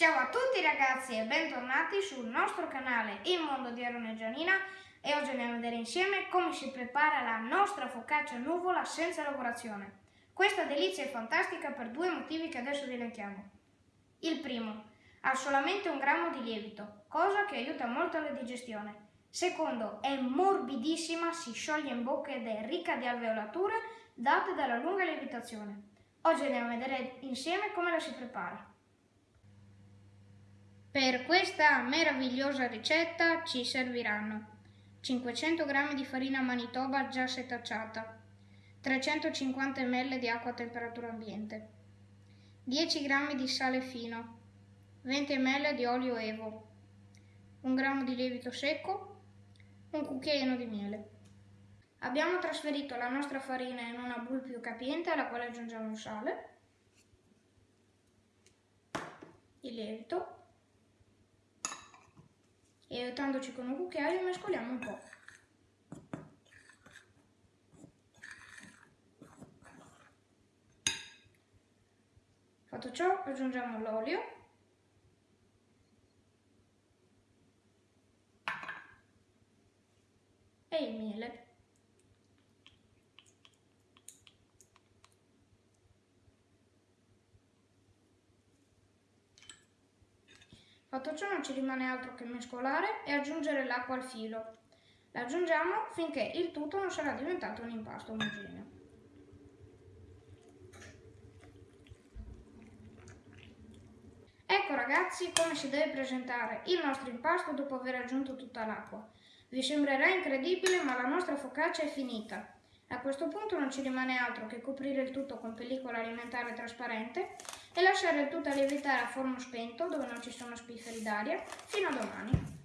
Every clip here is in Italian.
Ciao a tutti ragazzi e bentornati sul nostro canale Il Mondo di Aaron e Gianina e oggi andiamo a vedere insieme come si prepara la nostra focaccia nuvola senza lavorazione. Questa delizia è fantastica per due motivi che adesso elenchiamo. Il primo, ha solamente un grammo di lievito, cosa che aiuta molto la digestione. Secondo, è morbidissima, si scioglie in bocca ed è ricca di alveolature date dalla lunga lievitazione. Oggi andiamo a vedere insieme come la si prepara. Per questa meravigliosa ricetta ci serviranno 500 g di farina manitoba già setacciata, 350 ml di acqua a temperatura ambiente, 10 g di sale fino, 20 ml di olio evo, 1 g di lievito secco, un cucchiaino di miele. Abbiamo trasferito la nostra farina in una boule più capiente alla quale aggiungiamo sale, il lievito e aiutandoci con un cucchiaio mescoliamo un po'. Fatto ciò aggiungiamo l'olio e il miele. Fatto ciò non ci rimane altro che mescolare e aggiungere l'acqua al filo. La aggiungiamo finché il tutto non sarà diventato un impasto omogeneo. Ecco ragazzi come si deve presentare il nostro impasto dopo aver aggiunto tutta l'acqua. Vi sembrerà incredibile ma la nostra focaccia è finita. A questo punto non ci rimane altro che coprire il tutto con pellicola alimentare trasparente e lasciare il tutto lievitare a forno spento dove non ci sono spifferi d'aria fino a domani.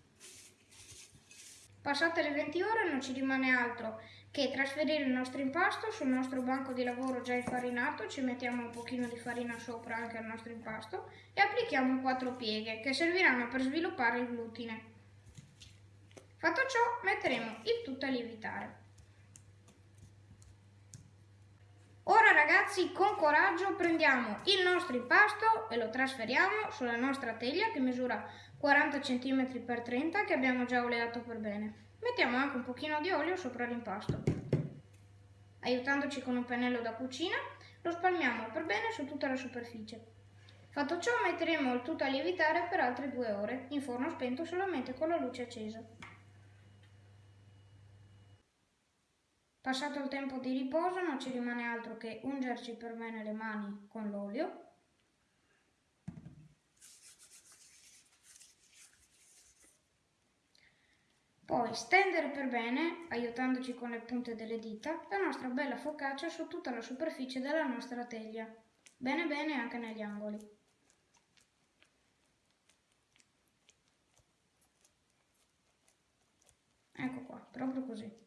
Passate le 20 ore non ci rimane altro che trasferire il nostro impasto sul nostro banco di lavoro già infarinato, ci mettiamo un pochino di farina sopra anche al nostro impasto e applichiamo quattro pieghe che serviranno per sviluppare il glutine. Fatto ciò metteremo il tutto a lievitare. Ora ragazzi con coraggio prendiamo il nostro impasto e lo trasferiamo sulla nostra teglia che misura 40 cm x 30 che abbiamo già oleato per bene. Mettiamo anche un pochino di olio sopra l'impasto. Aiutandoci con un pennello da cucina lo spalmiamo per bene su tutta la superficie. Fatto ciò metteremo il tutto a lievitare per altre due ore in forno spento solamente con la luce accesa. Passato il tempo di riposo non ci rimane altro che ungerci per bene le mani con l'olio Poi stendere per bene, aiutandoci con le punte delle dita, la nostra bella focaccia su tutta la superficie della nostra teglia. Bene bene anche negli angoli. Ecco qua, proprio così.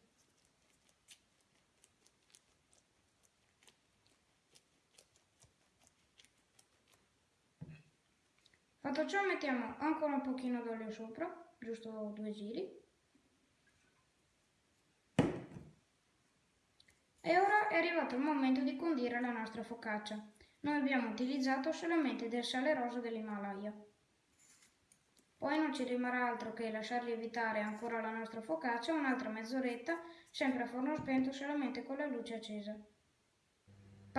Fatto ciò mettiamo ancora un pochino d'olio sopra, giusto due giri. E ora è arrivato il momento di condire la nostra focaccia. Noi abbiamo utilizzato solamente del sale rosa dell'Himalaya. Poi non ci rimarrà altro che lasciar lievitare ancora la nostra focaccia un'altra mezz'oretta, sempre a forno spento solamente con la luce accesa.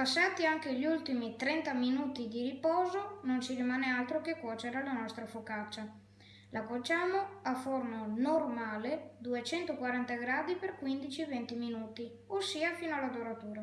Passati anche gli ultimi 30 minuti di riposo, non ci rimane altro che cuocere la nostra focaccia. La cuociamo a forno normale 240 gradi per 15-20 minuti, ossia fino alla doratura.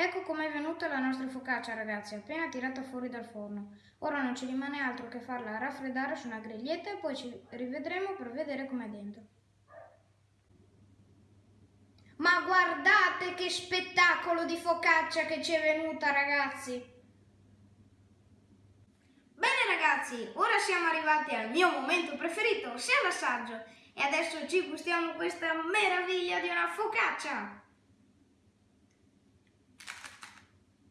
Ecco com'è venuta la nostra focaccia ragazzi, appena tirata fuori dal forno. Ora non ci rimane altro che farla raffreddare su una griglietta e poi ci rivedremo per vedere com'è dentro. Ma guardate che spettacolo di focaccia che ci è venuta ragazzi! Bene ragazzi, ora siamo arrivati al mio momento preferito, sia l'assaggio. E adesso ci gustiamo questa meraviglia di una focaccia!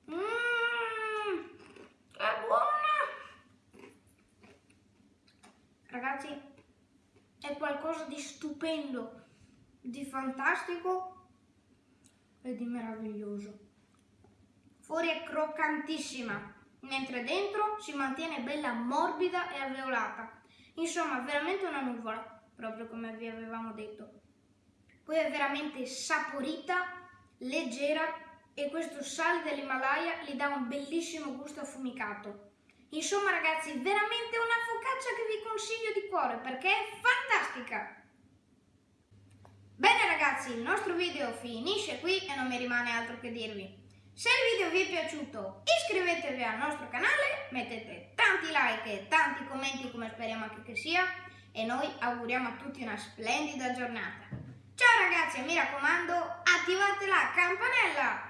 Mmm, è buona! Ragazzi, è qualcosa di stupendo, di fantastico e di meraviglioso. Fuori è croccantissima, mentre dentro si mantiene bella morbida e alveolata. Insomma, veramente una nuvola, proprio come vi avevamo detto. Poi è veramente saporita, leggera e questo sale dell'Himalaya gli dà un bellissimo gusto affumicato. Insomma ragazzi, veramente una focaccia che vi consiglio di cuore perché è fantastica! Bene ragazzi, il nostro video finisce qui e non mi rimane altro che dirvi. Se il video vi è piaciuto iscrivetevi al nostro canale, mettete tanti like e tanti commenti come speriamo anche che sia e noi auguriamo a tutti una splendida giornata. Ciao ragazzi e mi raccomando attivate la campanella